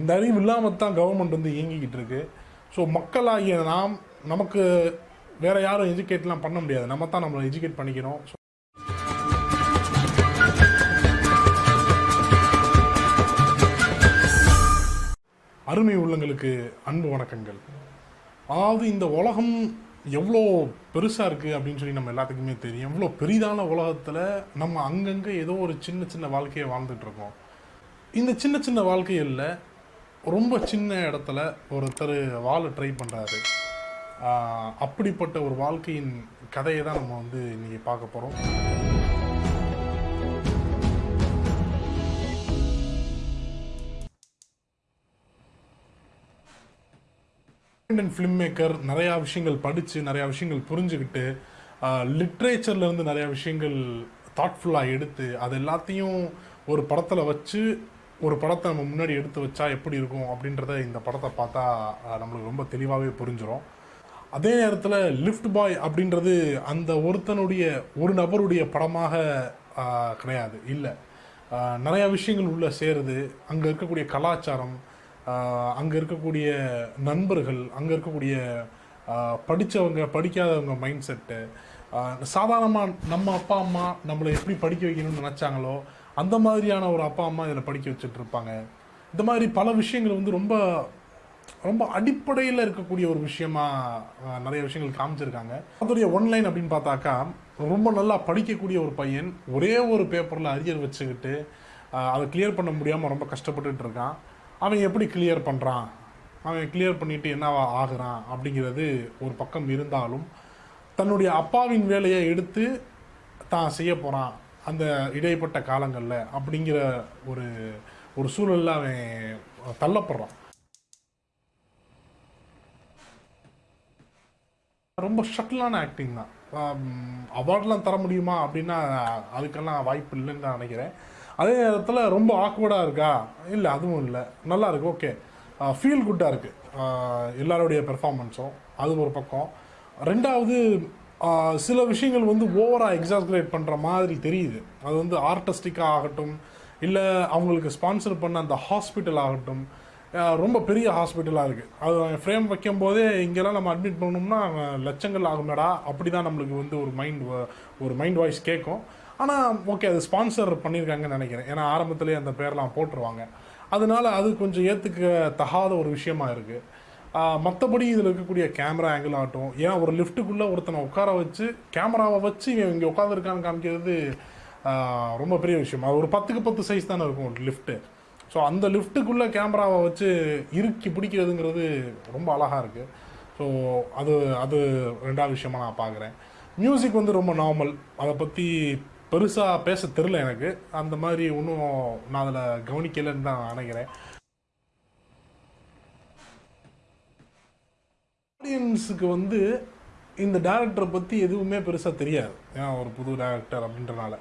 இந்த அறிவு இல்லாமல் தான் கவர்மெண்ட் வந்து இயங்கிக்கிட்டு இருக்கு. ஸோ மக்களாகிய நாம் நமக்கு வேற யாரும் எஜுகேட்லாம் பண்ண முடியாது. நம்ம தான் நம்மளை எஜுகேட் பண்ணிக்கிறோம். அருமை உள்ளங்களுக்கு அன்பு வணக்கங்கள். அதாவது இந்த உலகம் எவ்வளோ பெருசாக இருக்குது அப்படின்னு சொல்லி நம்ம எல்லாத்துக்குமே தெரியும். எவ்வளோ பெரிதான உலகத்தில் நம்ம அங்கங்கே ஏதோ ஒரு சின்ன சின்ன வாழ்க்கையை வாழ்ந்துட்டுருக்கோம் இந்த சின்ன சின்ன வாழ்க்கையில் ரொம்ப சின்ன இடத்துல ஒருத்தர் வாழ ட்ரை பண்ணுறாரு அப்படிப்பட்ட ஒரு வாழ்க்கையின் கதையை தான் நம்ம வந்து இன்னைக்கு பார்க்க போகிறோம் இண்டியன் ஃபிலிம் மேக்கர் நிறையா விஷயங்கள் படித்து நிறையா விஷயங்கள் புரிஞ்சுக்கிட்டு லிட்ரேச்சர்ல இருந்து நிறையா விஷயங்கள் தாட்ஃபுல்லாக எடுத்து அது எல்லாத்தையும் ஒரு படத்தில் வச்சு ஒரு படத்தை நம்ம முன்னாடி எடுத்து வச்சா எப்படி இருக்கும் அப்படின்றத இந்த படத்தை பார்த்தா நம்மளுக்கு ரொம்ப தெளிவாகவே புரிஞ்சிடும் அதே நேரத்தில் லிஃப்ட் பாய் அப்படின்றது அந்த ஒருத்தனுடைய ஒரு நபருடைய படமாக கிடையாது. இல்லை. நிறையா விஷயங்கள் உள்ளே சேருது. அங்கே இருக்கக்கூடிய கலாச்சாரம் அங்கே இருக்கக்கூடிய நண்பர்கள் அங்கே இருக்கக்கூடிய படித்தவங்க படிக்காதவங்க மைண்ட் செட்டு சாதாரணமாக நம்ம அப்பா அம்மா நம்மளை எப்படி படிக்க வைக்கணும்னு நினச்சாங்களோ அந்த மாதிரியான ஒரு அப்பா அம்மா இதில் படிக்க வச்சுட்டு இருப்பாங்க இந்த மாதிரி பல விஷயங்கள் வந்து ரொம்ப ரொம்ப அடிப்படையில் இருக்கக்கூடிய ஒரு விஷயமா நிறைய விஷயங்கள் காமிச்சிருக்காங்க. அதோடைய ஒன்லைன் அப்படின்னு பார்த்தாக்கா ரொம்ப நல்லா படிக்கக்கூடிய ஒரு பையன் ஒரே ஒரு பேப்பரில் அரியர் வச்சுக்கிட்டு அதை கிளியர் பண்ண முடியாமல் ரொம்ப கஷ்டப்பட்டுட்டு இருக்கான். அவன் எப்படி கிளியர் பண்ணுறான் அவன் கிளியர் பண்ணிவிட்டு என்னவா ஆகுறான்? அப்படிங்கிறது ஒரு பக்கம் இருந்தாலும் தன்னுடைய அப்பாவின் வேலையை எடுத்து தான் செய்ய போகிறான் அந்த இடைப்பட்ட காலங்களில் அப்படிங்கிற ஒரு ஒரு சூழலில் அவன் தள்ளப்படுறான். ரொம்ப ஷட்டிலான ஆக்டிங் தான். அவார்ட்லாம் தர முடியுமா அப்படின்னா அதுக்கெல்லாம் வாய்ப்பு இல்லைன்னு நான் நினைக்கிறேன். அதே நேரத்தில் ரொம்ப ஆக்வர்டாக இருக்கா? இல்லை அதுவும் இல்லை. நல்லா இருக்கு ஓகே ஃபீல் குட்டாக இருக்குது எல்லாருடைய பெர்ஃபார்மன்ஸும் அது ஒரு பக்கம். ரெண்டாவது சில விஷயங்கள் வந்து ஓவராக எக்ஸாஸ்கிரேட் பண்ணுற மாதிரி தெரியுது. அது வந்து ஆர்டிஸ்டிக்காக ஆகட்டும் இல்லை அவங்களுக்கு ஸ்பான்சர் பண்ண அந்த ஹாஸ்பிட்டல் ஆகட்டும் ரொம்ப பெரிய ஹாஸ்பிட்டலாக இருக்குது அது ஃப்ரேம் வைக்கும் போதே இங்கெல்லாம் நம்ம அட்மிட் பண்ணோம்னா லட்சங்கள் ஆகுமேடா அப்படி தான் நம்மளுக்கு வந்து ஒரு மைண்ட் ஒரு மைண்ட் வாய்ஸ் கேட்கும். ஆனால் ஓகே அது ஸ்பான்சர் பண்ணியிருக்காங்கன்னு நினைக்கிறேன். ஏன்னா ஆரம்பத்துலேயே அந்த பேர்லாம் போட்டுருவாங்க. அதனால அது கொஞ்சம் ஏற்றுக்க தகாத ஒரு விஷயமா இருக்குது மற்றபடி இதில் இருக்கக்கூடிய கேமரா ஆங்கிள் ஆகட்டும். ஏன்னா ஒரு லிஃப்ட்டுக்குள்ளே ஒருத்தனை உட்கார வச்சு கேமராவை வச்சு இவன் இங்கே உட்காந்துருக்கான்னு காமிக்கிறது ரொம்ப பெரிய விஷயம். அது ஒரு பத்துக்கு பத்து சைஸ் தானே இருக்கும் லிஃப்ட்டு ஸோ அந்த லிஃப்ட்டுக்குள்ளே கேமராவை வச்சு இறுக்கி பிடிக்கிறதுங்கிறது ரொம்ப அழகாக இருக்குது ஸோ அது அது ரெண்டாவது விஷயமாக நான் பார்க்குறேன் மியூசிக் வந்து ரொம்ப நார்மல் அதை பற்றி பெருசாக பேச தெரில எனக்கு. அந்த மாதிரி ஒன்றும் நான் அதில் கவனிக்கலைன்னு தான் நினைக்கிறேன். ஆடியன்ஸுக்கு வந்து இந்த டேரக்டரை பற்றி எதுவுமே பெருசாக தெரியாது. ஏன்னா ஒரு புது டேரக்டர் அப்படின்றனால.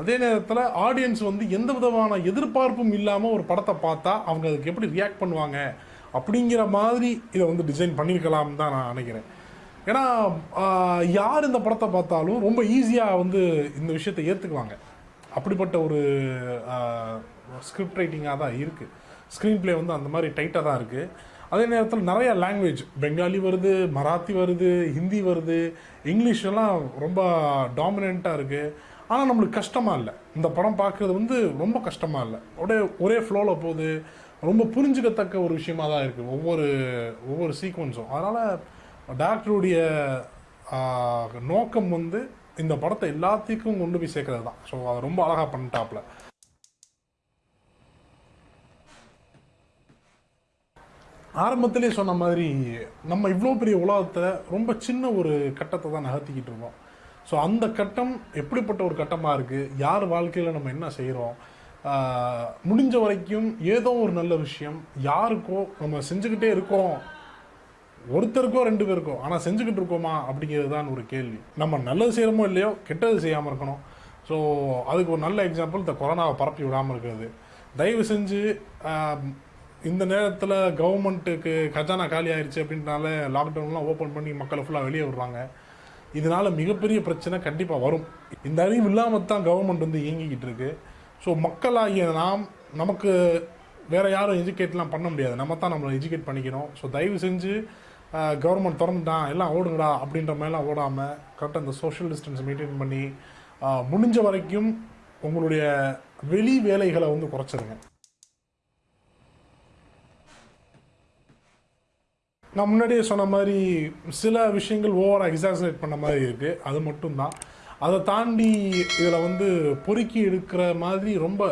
அதே நேரத்தில் ஆடியன்ஸ் வந்து எந்த விதமான எதிர்பார்ப்பும் இல்லாமல் ஒரு படத்தை பார்த்தா அவங்க அதுக்கு எப்படி ரியாக்ட் பண்ணுவாங்க அப்படிங்கிற மாதிரி இதை வந்து டிசைன் பண்ணியிருக்கலாம் தான் நான் நினைக்கிறேன். ஏன்னா யார் இந்த படத்தை பார்த்தாலும் ரொம்ப ஈஸியாக வந்து இந்த விஷயத்தை ஏற்றுக்குவாங்க அப்படிப்பட்ட ஒரு ஸ்கிரிப்ட் ரைட்டிங்காக தான் இருக்குது ஸ்க்ரீன் ப்ளே வந்து அந்த மாதிரி டைட்டாக தான் இருக்குது அதே நேரத்தில் நிறைய லாங்குவேஜ் பெங்காலி வருது மராத்தி வருது ஹிந்தி வருது. இங்கிலீஷ் எல்லாம் ரொம்ப டாமினண்ட்டாக இருக்குது ஆனால் நம்மளுக்கு கஷ்டமாக இல்லை. இந்த படம் பார்க்குறது வந்து ரொம்ப கஷ்டமாக இல்லை. அப்படியே ஒரே ஃப்ளோவில் போகுது. ரொம்ப புரிஞ்சுக்கத்தக்க ஒரு விஷயமா தான் இருக்குது ஒவ்வொரு ஒவ்வொரு சீக்வன்ஸும் அதனால் டேரக்டருடைய நோக்கம் வந்து இந்த படத்தை எல்லாத்துக்கும் கொண்டு போய் சேர்க்கறது தான் ஸோ அதை ரொம்ப அழகாக பண்ணிட்டாப்புல. ஆரம்பத்திலே சொன்ன மாதிரி நம்ம இவ்வளோ பெரிய உலகத்தை ரொம்ப சின்ன ஒரு கட்டத்தை தான் நகர்த்திக்கிட்டு இருக்கோம் ஸோ அந்த கட்டம் எப்படிப்பட்ட ஒரு கட்டமாக இருக்குது யார் வாழ்க்கையில் நம்ம என்ன செய்கிறோம் முடிஞ்ச வரைக்கும் ஏதோ ஒரு நல்ல விஷயம் யாருக்கோ நம்ம செஞ்சுக்கிட்டே இருக்கோம். ஒருத்தருக்கோ ரெண்டு பேருக்கோ ஆனால் செஞ்சுக்கிட்டு இருக்கோமா? அப்படிங்கிறது தான் ஒரு கேள்வி. நம்ம நல்லது செய்கிறோமோ இல்லையோ கெட்டது செய்யாமல் இருக்கணும். ஸோ அதுக்கு ஒரு நல்ல எக்ஸாம்பிள் இந்த கொரோனாவை பரப்பி விடாமல் இருக்கிறது. தயவு செஞ்சு இந்த நேரத்தில் கவர்மெண்ட்டுக்கு கஜானா காலி ஆயிடுச்சு அப்படின்றனால லாக்டவுன்லாம் ஓப்பன் பண்ணி மக்களை ஃபுல்லாக வெளியே விடுறாங்க. இதனால் மிகப்பெரிய பிரச்சனை கண்டிப்பாக வரும். இந்த அறிவு இல்லாமல் தான் கவர்மெண்ட் வந்து இயங்கிக்கிட்டு இருக்கு. ஸோ மக்களாகிய நாம் நமக்கு வேறு யாரும் எஜுகேட்லாம் பண்ண முடியாது. நம்ம தான் நம்மளை எஜுகேட் பண்ணிக்கணும். ஸோ தயவு செஞ்சு கவர்மெண்ட் திறந்துட்டான் எல்லாம் ஓடுங்கடா அப்படின்ற மாதிரிலாம் ஓடாமல் கரெக்டாக இந்த சோஷியல் டிஸ்டன்ஸ் மெயின்டைன் பண்ணி முடிஞ்ச வரைக்கும் உங்களுடைய வெளி வேலைகளை வந்து குறைச்சிருங்க. நான் முன்னாடியே சொன்ன மாதிரி சில விஷயங்கள் ஓவராக எக்ஸாசரேட் பண்ண மாதிரி இருக்குது அது மட்டும்தான். அதை தாண்டி இதில் வந்து பொறுக்கி எடுக்கிற மாதிரி ரொம்ப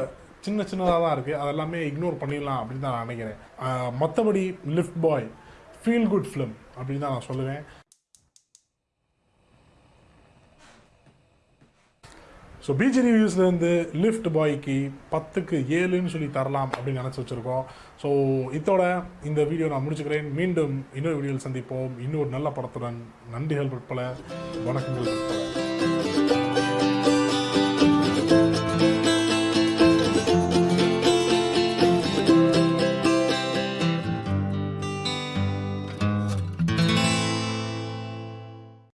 சின்ன சின்னதாக தான் இருக்குது அதெல்லாமே இக்னோர் பண்ணிடலாம் அப்படின்னு தான் நான் நினைக்கிறேன். மற்றபடி lift boy feel good film அப்படின்னு தான் நான் சொல்லுவேன். ஸோ பிஜி ரிவ்யூஸ்லேருந்து லிஃப்ட் பாய்க்கு பத்துக்கு ஏழுன்னு சொல்லி தரலாம் அப்படின்னு நினச்சி வச்சுருக்கோம். ஸோ இதோட இந்த வீடியோ நான் முடிச்சுக்கிறேன். மீண்டும் இன்னொரு வீடியோவில் சந்திப்போம். இன்னொரு நல்ல படத்துடன். நன்றிகள் பற்பல வணக்கங்கள். பற்பல